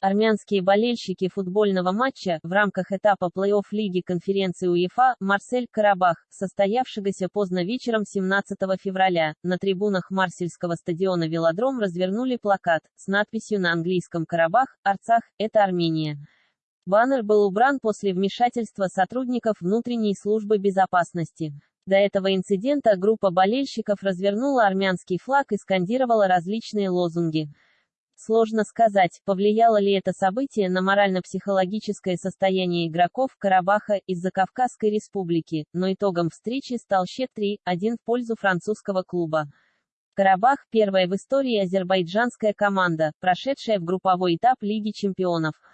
Армянские болельщики футбольного матча в рамках этапа плей-офф Лиги конференции УЕФА «Марсель-Карабах», состоявшегося поздно вечером 17 февраля, на трибунах Марсельского стадиона «Велодром» развернули плакат с надписью на английском «Карабах, Арцах, это Армения». Баннер был убран после вмешательства сотрудников внутренней службы безопасности. До этого инцидента группа болельщиков развернула армянский флаг и скандировала различные лозунги. Сложно сказать, повлияло ли это событие на морально-психологическое состояние игроков Карабаха из-за Кавказской республики, но итогом встречи стал счет 3-1 в пользу французского клуба. Карабах – первая в истории азербайджанская команда, прошедшая в групповой этап Лиги чемпионов –